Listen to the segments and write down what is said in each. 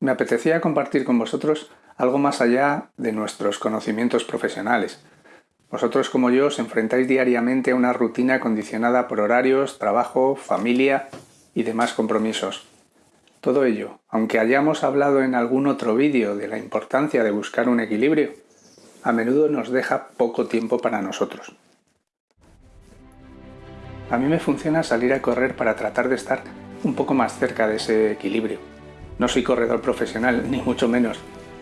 me apetecía compartir con vosotros algo más allá de nuestros conocimientos profesionales. Vosotros como yo os enfrentáis diariamente a una rutina condicionada por horarios, trabajo, familia y demás compromisos. Todo ello, aunque hayamos hablado en algún otro vídeo de la importancia de buscar un equilibrio, a menudo nos deja poco tiempo para nosotros. A mí me funciona salir a correr para tratar de estar un poco más cerca de ese equilibrio. No soy corredor profesional, ni mucho menos,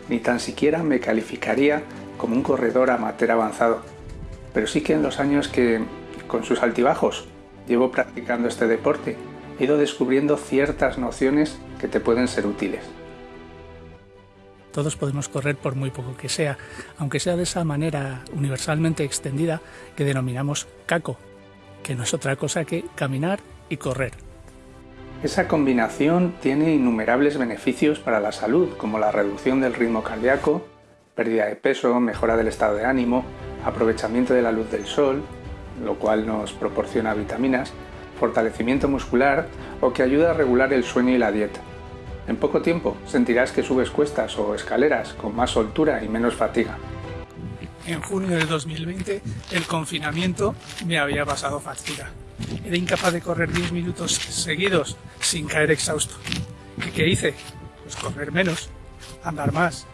ni tan siquiera me calificaría como un corredor amateur avanzado, pero sí que en los años que, con sus altibajos, llevo practicando este deporte, he ido descubriendo ciertas nociones que te pueden ser útiles. Todos podemos correr por muy poco que sea, aunque sea de esa manera universalmente extendida que denominamos caco, que no es otra cosa que caminar y correr. Esa combinación tiene innumerables beneficios para la salud, como la reducción del ritmo cardíaco, pérdida de peso, mejora del estado de ánimo, aprovechamiento de la luz del sol, lo cual nos proporciona vitaminas, fortalecimiento muscular o que ayuda a regular el sueño y la dieta. En poco tiempo sentirás que subes cuestas o escaleras con más soltura y menos fatiga en junio del 2020 el confinamiento me había pasado factura. Era incapaz de correr 10 minutos seguidos sin caer exhausto. ¿Y qué hice? Pues correr menos, andar más.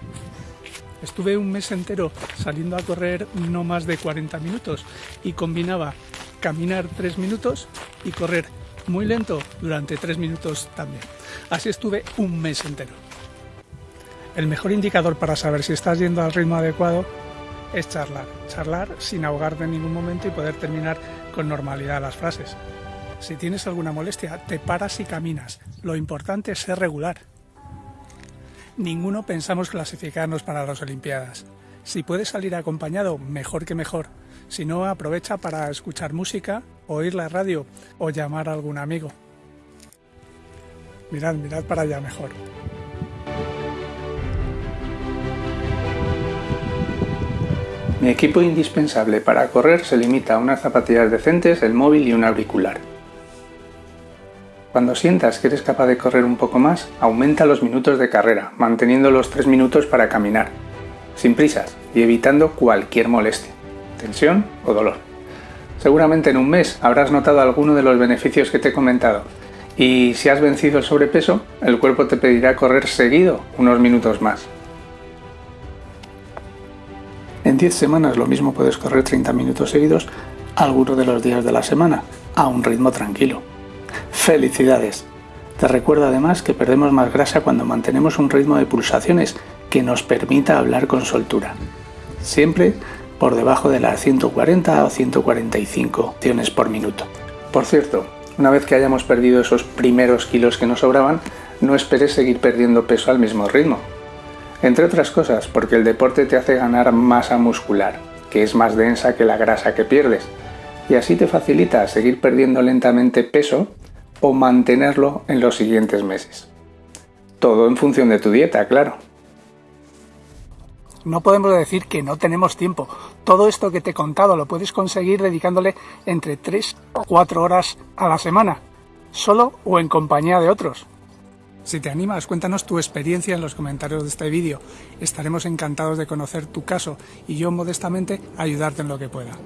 Estuve un mes entero saliendo a correr no más de 40 minutos y combinaba caminar 3 minutos y correr muy lento durante 3 minutos también. Así estuve un mes entero. El mejor indicador para saber si estás yendo al ritmo adecuado es charlar. Charlar sin ahogarte en ningún momento y poder terminar con normalidad las frases. Si tienes alguna molestia, te paras y caminas. Lo importante es ser regular. Ninguno pensamos clasificarnos para las Olimpiadas. Si puedes salir acompañado, mejor que mejor. Si no, aprovecha para escuchar música, oír la radio o llamar a algún amigo. Mirad, mirad para allá mejor. Mi equipo indispensable para correr se limita a unas zapatillas decentes, el móvil y un auricular. Cuando sientas que eres capaz de correr un poco más, aumenta los minutos de carrera, manteniendo los 3 minutos para caminar, sin prisas y evitando cualquier molestia, tensión o dolor. Seguramente en un mes habrás notado alguno de los beneficios que te he comentado y si has vencido el sobrepeso, el cuerpo te pedirá correr seguido unos minutos más. En 10 semanas lo mismo puedes correr 30 minutos seguidos algunos de los días de la semana, a un ritmo tranquilo. ¡Felicidades! Te recuerdo además que perdemos más grasa cuando mantenemos un ritmo de pulsaciones que nos permita hablar con soltura. Siempre por debajo de las 140 o 145 acciones por minuto. Por cierto, una vez que hayamos perdido esos primeros kilos que nos sobraban, no esperes seguir perdiendo peso al mismo ritmo. Entre otras cosas, porque el deporte te hace ganar masa muscular, que es más densa que la grasa que pierdes, y así te facilita seguir perdiendo lentamente peso o mantenerlo en los siguientes meses. Todo en función de tu dieta, claro. No podemos decir que no tenemos tiempo. Todo esto que te he contado lo puedes conseguir dedicándole entre 3 o 4 horas a la semana, solo o en compañía de otros. Si te animas, cuéntanos tu experiencia en los comentarios de este vídeo. Estaremos encantados de conocer tu caso y yo modestamente ayudarte en lo que pueda.